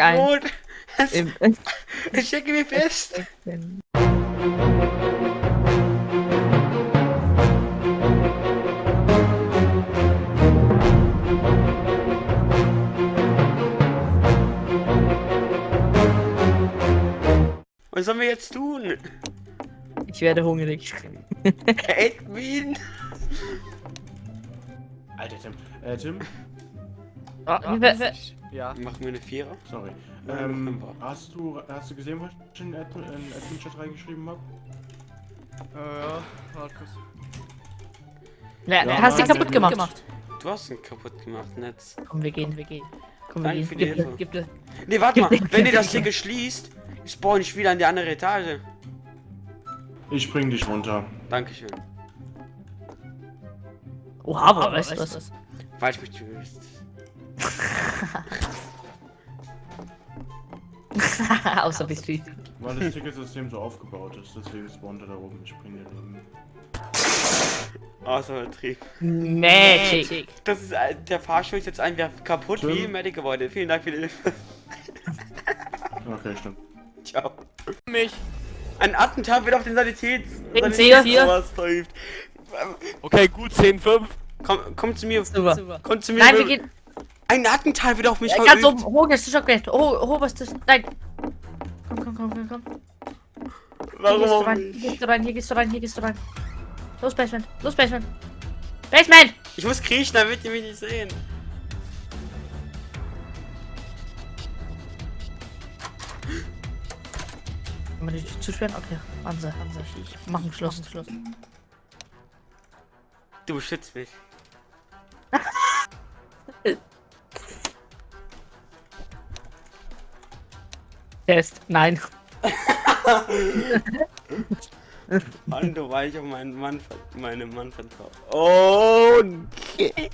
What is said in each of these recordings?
ein. Rot. Im, Ich stecke mich fest. Was sollen wir jetzt tun? ich werde hungrig. Edwin? Alter Tim. Äh, Tim? Ah, wer- wer- Ja. Machen wir eine Vierer? Sorry. Ähm, hast du, hast du gesehen, was ich in Admin, in Admin Chat reingeschrieben habe? Äh, ja. Warte kurz. Ja, Ja, hast du kaputt der- gemacht? Du hast ihn kaputt gemacht, Netz. Komm, wir gehen, wir gehen. Komm, wir Danke gehen. für die Gib, Hilfe. gib, dir- Nee, warte mal. Gib dir- Wenn ihr gib das hier geschließt, spawn ich wieder an die andere Etage. Ich bring dich runter. Dankeschön. Oha, aber weißt du was? Weil ich mich töst. Außer bist du. Weil das Ticketsystem so aufgebaut ist, deswegen spawnt er da oben. Ich bring den oben. Außer übertrieben. Magic. Das ist ein- der Fahrstuhl ist jetzt einfach kaputt Tim? wie im Medic-Gebäude. Vielen Dank für die Hilfe. Okay, stimmt. Ciao. Mich. Ein Attentat wird auf den Sanitäts... Sie hier. Okay, gut, 10, 5. Komm, komm zu mir. Super. Komm zu mir. Nein, wir gehen. Ein Attentat wird auf mich Ganz verübt. oben. Hoch ist das Stockwerk. Oh, hoch ist das. Nein. Komm, komm, komm, komm, komm. Hier Warum gehst du auch rein, nicht? hier gehst du rein, hier gehst du rein, hier gehst du rein. Los, Basement. Los, Basement. Basement! Ich muss kriechen, damit ihr mich nicht sehen. Kann man die Tür zusperren? Okay. Anse, Anse. Ich mach ein Schloss. Schloss. Du beschützt mich. Test. Nein. Mann, du weil ich auf meinen Mann, meinem Mann vertraue. Oh, okay.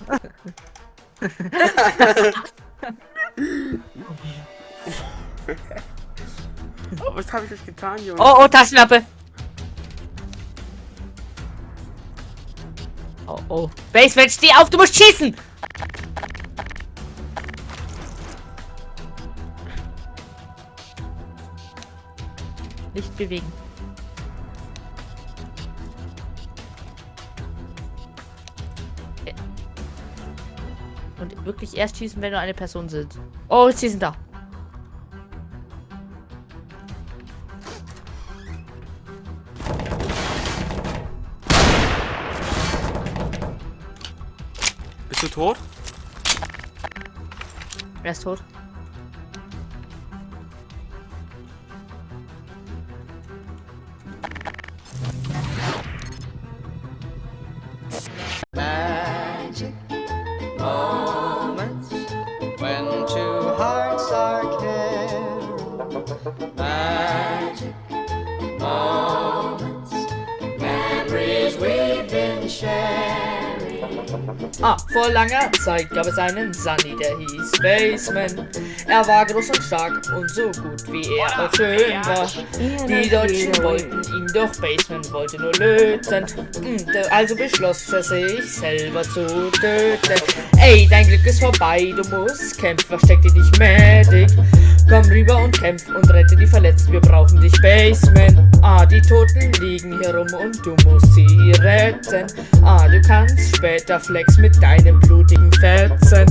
oh, was habe ich euch getan, Junge? Oh, oh, Taschenlampe. Oh, oh. Basement, steh auf, du musst schießen! Nicht bewegen. Und wirklich erst schießen, wenn nur eine Person sind. Oh, sie sind da. Bist du tot? Wer ist tot? Magic moments, memories we've been sharing. Ah, vor langer Zeit gab es einen Sunny, der hieß Baseman. Er war groß und stark und so gut wie er auch schön war. Die Deutschen wollten ihn, doch Baseman wollte nur löten. Da- Also beschloss er sich selber zu töten. Ey, dein Glück ist vorbei, du musst kämpfen, versteck dich nicht Medic. Komm rüber und kämpf und rette die Verletzten, wir brauchen dich, Baseman. Ah, die Toten liegen hier rum und du musst sie retten. Ah, du kannst später flex mit deinem blutigen Fetzen.